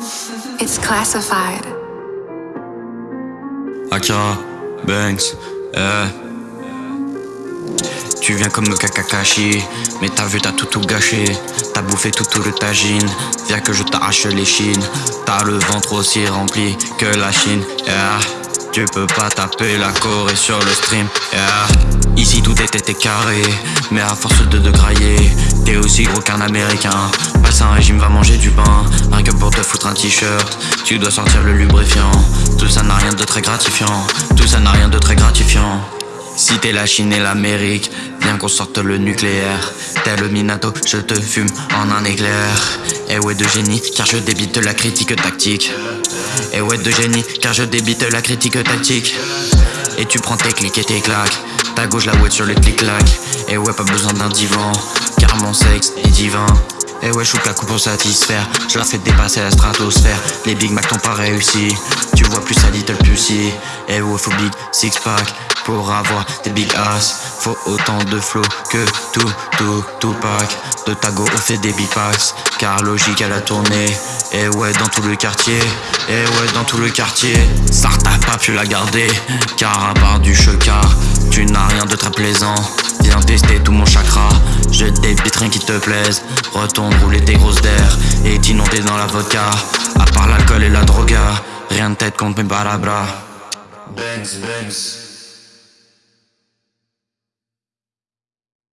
It's classified. Akira, Banks, eh. Tu viens comme Kakakashi, mais t'as vu t'as tout tout gâché T'as bouffé tout tout le tagine, viens que je t'arrache les chines T'as le ventre aussi rempli que la Chine, yeah. Tu peux pas taper la Corée sur le stream, yeah. Ici tout était carré, mais à force de te grailler T'es aussi gros qu'un américain, passe un régime, va manger du pain Rien que pour te foutre un t-shirt, tu dois sortir le lubrifiant Tout ça n'a rien de très gratifiant, tout ça n'a rien de très gratifiant si t'es la Chine et l'Amérique, viens qu'on sorte le nucléaire. T'es le Minato, je te fume en un éclair. Et ouais de génie, car je débite la critique tactique. Et ouais de génie, car je débite la critique tactique. Et tu prends tes clics et tes claques. Ta gauche la ouette sur le clic-clac. Et ouais, pas besoin d'un divan, car mon sexe est divin. Et ouais, coupe pour satisfaire. Je la fais dépasser la stratosphère. Les Big Mac t'ont pas réussi. Tu vois plus sa little pussy. Et ouais, faut big six pack pour avoir des big ass. Faut autant de flow que tout, tout, tout pack. De Tago, on fait des big packs. Car logique à la tournée. Et ouais, dans tout le quartier. Et ouais, dans tout le quartier. T'a pas pu la garder. Car à part du checard, tu n'as rien de très plaisant. Viens tester tout mon chakra. Je débite rien qui te plaise. Retourne rouler tes grosses d'air. Et t'inonder dans la vodka. À part l'alcool et la droga. Rien de tête contre mes barabras. Banks, banks.